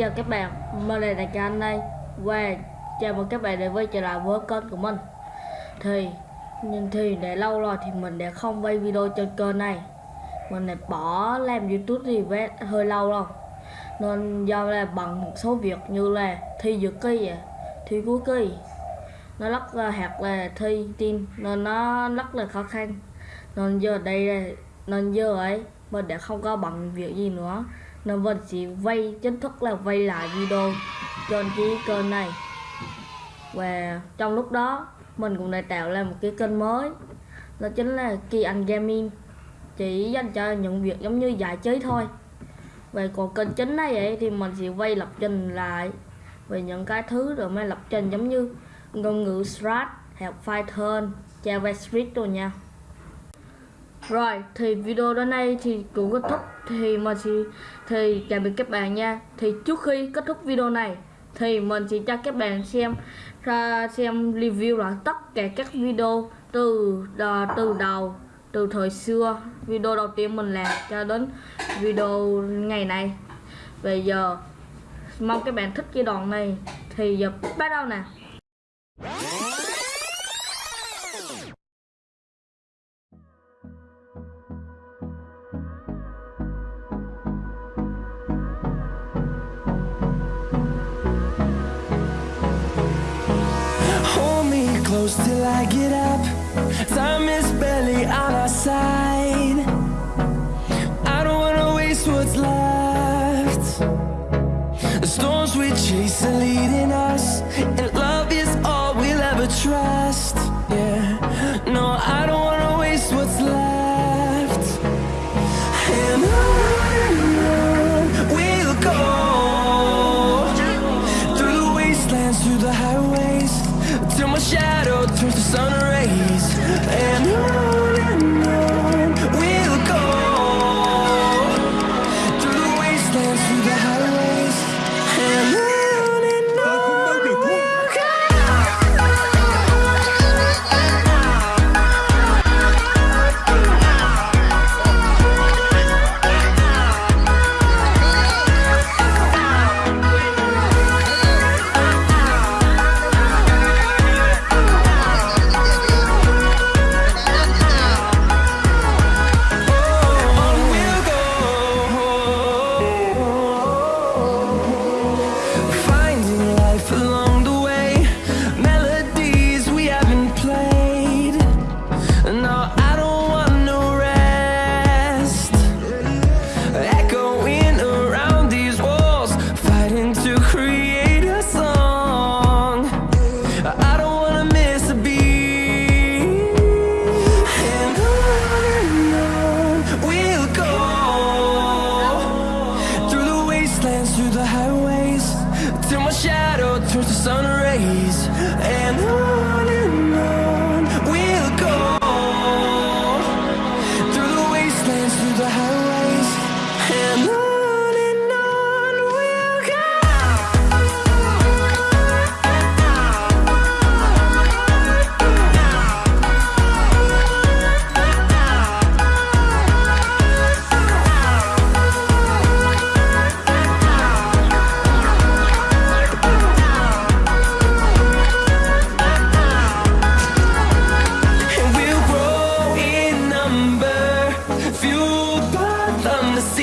chào các bạn, mình là Đại anh đây. Và chào mừng các bạn đến với trở lại với kênh của mình. Thì nhưng thì để lâu rồi thì mình đã không quay video trên kênh này. Mình đã bỏ làm youtube thì về hơi lâu rồi. Nên do là bằng một số việc như là thi dược kỳ, à, thi cuối kỳ Nó rất là hạt là thi tin nên nó rất là khó khăn. Nên giờ đây là, nên giờ ấy mình đã không có bằng việc gì nữa nên mình chỉ vay chính thức là vay lại video trên cái kênh này. Và trong lúc đó mình cũng đã tạo ra một cái kênh mới. Đó chính là Kỳ Anh Gaming. Chỉ dành cho những việc giống như giải trí thôi. Về còn kênh chính này ấy, thì mình sẽ vay lập trình lại. Về những cái thứ rồi mới lập trình giống như ngôn ngữ Strat, học Python, JavaScript rồi nha rồi thì video đến đây thì cũng kết thúc. Thì mình sẽ thì chào biệt các bạn nha. Thì trước khi kết thúc video này thì mình sẽ cho các bạn xem ra xem review lại tất cả các video từ đò, từ đầu từ thời xưa. Video đầu tiên mình làm cho đến video ngày này. Bây giờ mong các bạn thích cái đoạn này. Thì giờ bắt đầu nè. Close till I get up. Time is barely on our side. I don't wanna waste what's left. The storms we chase are leading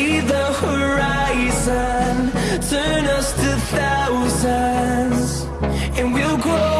the horizon. Turn us to thousands And we'll grow